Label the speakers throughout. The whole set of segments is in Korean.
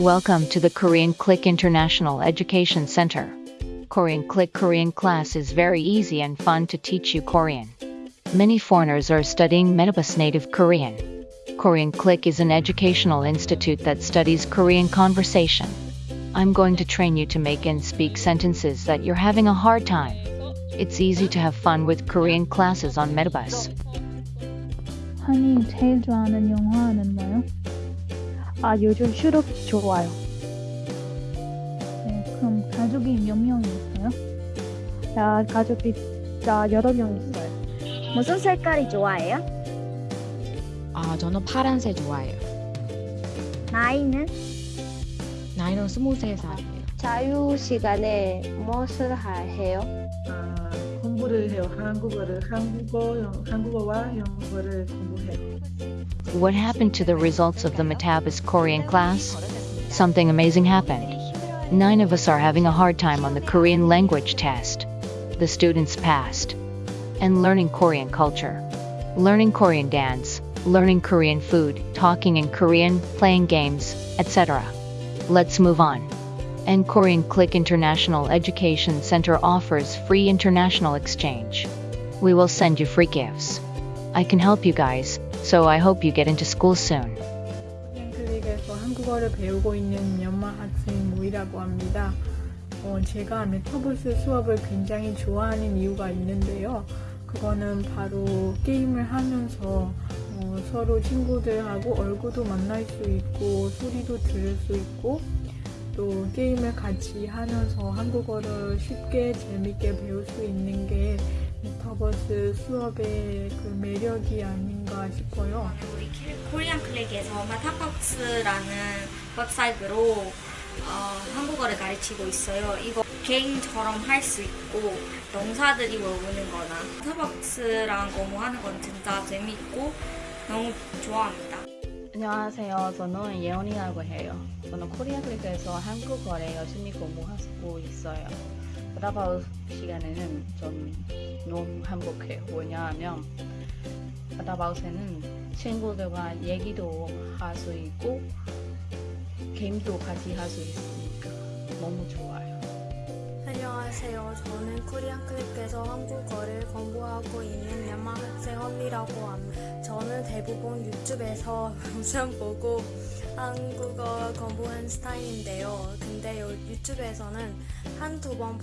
Speaker 1: Welcome to the Korean Click International Education Center. Korean Click Korean class is very easy and fun to teach you Korean. Many foreigners are studying Metabus native Korean. Korean Click is an educational institute that studies Korean conversation. I'm going to train you to make and speak sentences that you're having a hard time. It's easy to have fun with Korean classes on Metabus.
Speaker 2: 한이 제일 좋아하는 영화는 뭐요? 아 요즘 슈룹 좋아요. 네, 그럼 가족이 몇명 있어요? 야 가족이 자 여러 명 있어요.
Speaker 3: 무슨 색깔이 좋아해요?
Speaker 4: 아, 저는 파란색 좋아해요.
Speaker 3: 나이는?
Speaker 4: 나이는 23살이에요.
Speaker 3: 자유 시간에 무엇을 하- 해요?
Speaker 5: 아, 공부를 해요. 한국어를 한국어 영, 한국어와 영어를 공부해요.
Speaker 1: What happened to the results of the Metabus Korean class? Something amazing happened. Nine of us are having a hard time on the Korean language test. The students passed. And learning Korean culture. Learning Korean dance, learning Korean food, talking in Korean, playing games, etc. Let's move on. And Korean Click International Education Center offers free international exchange. We will send you free gifts. I can help you guys, so I hope you get into school soon.
Speaker 5: 클릭에서 한국어를 배우고 있는 연마 학생 모이라고 합니다. 어, 제가 메타버스 수업을 굉장히 좋아하는 이유가 있는데요. 그거는 바로 게임을 하면서 어, 서로 친구들하고 얼굴도 만날 수 있고 소리도 들을 수 있고 또 게임을 같이 하면서 한국어를 쉽게 재밌게 배울 수 있는 게 메타버스 수업의 그 매력이 아닌가 싶어요.
Speaker 6: 우리 코리안 클릭에서 메타버스라는 웹사이트로 어, 한국어를 가르치고 있어요. 이거 게임처럼 할 수 있고 명사들이 외우는 거나 메타버스랑 공부하는 건 진짜 재밌고 너무 좋아합니다.
Speaker 7: 안녕하세요. 저는 예원이라고 해요. 저는 코리아 클릭에서 한국어를 열심히 공부하고 있어요. 바다바우 시간에는 좀 너무 행복해요. 왜냐하면 바다바우스는 친구들과 얘기도 할 수 있고 게임도 같이 할 수 있으니까 너무 좋아요.
Speaker 8: 안녕하세요. 저는 코리안 클릭에서 한국어를 공부하고 있는 연마 학생 허미라고 합니다. 저는 대부분 유튜브에서 영상 보고 한국어 공부한 스타일인데요. 근데 요- 유튜브에서는 한 두 번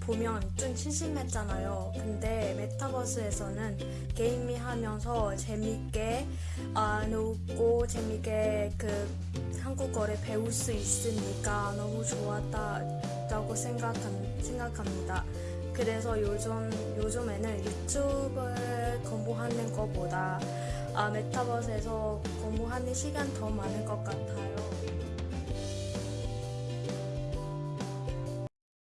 Speaker 8: 보면 좀 심심했잖아요. 근데 메타버스에서는 게임이 하면서 재밌게 아, 놀고 재밌게 그 한국어를 배울 수 있으니까 너무 좋았다고 생각한, 생각합니다. 그래서 요즘, 요즘에는 유튜브를 공부하는 것보다 아, 메타버스에서 공부하는 시간 더 많은 것 같아요.